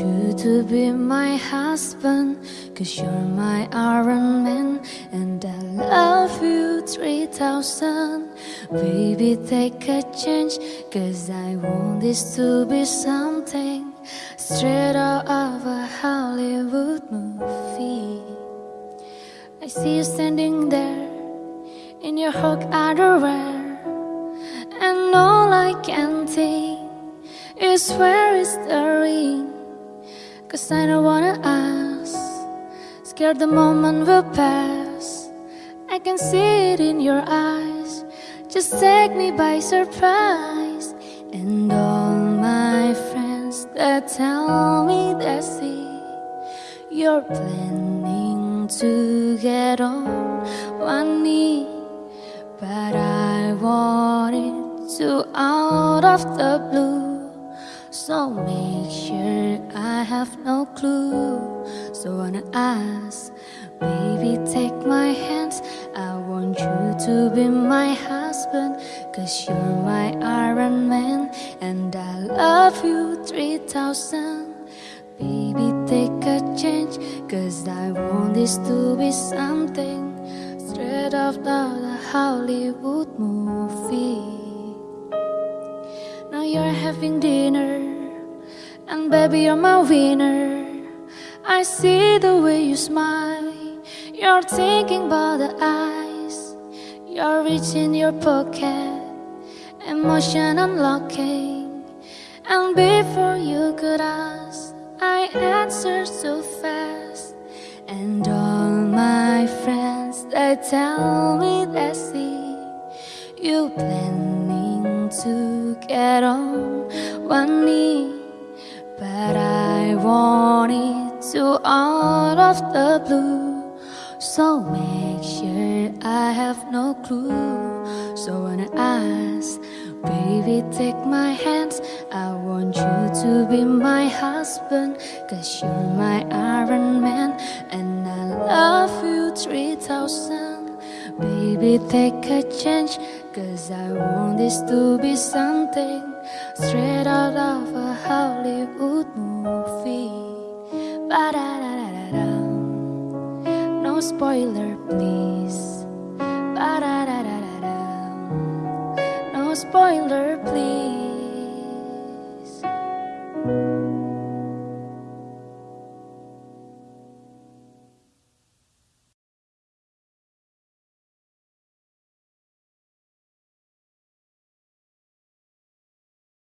to be my husband Cause you're my Iron Man And I love you 3000 Baby take a chance Cause I want this to be something Straight out of a Hollywood movie. I see you standing there In your Hulk underwear And all I can think Is where is the ring Cause I don't wanna ask. Scared the moment will pass. I can see it in your eyes. Just take me by surprise. And all my friends that tell me they see. You're planning to get on one knee. But I want it to out of the blue so make sure I have no clue. So wanna ask. Baby take my hands. I want you to be my husband Cause you're my Iron Man And I love you 3000 Baby take a chance Cause I want this to be something. Straight off the Hollywood movie. Now you're having dinner Baby you're my winner. I see the way you smile. You're thinking about the eyes. You're reaching your pocket. Emotion unlocking. And before you could ask I answer so fast. And all my friends They tell me they see. You planning to get on one knee But I want it to out of the blue. So make sure I have no clue. So when I ask Baby take my hands I want you to be my husband Cause you're my Iron Man And I love you 3000 Baby take a chance Cause I want this to be something. Straight out of a Hollywood no spoiler, please. -da -da -da no spoiler, please.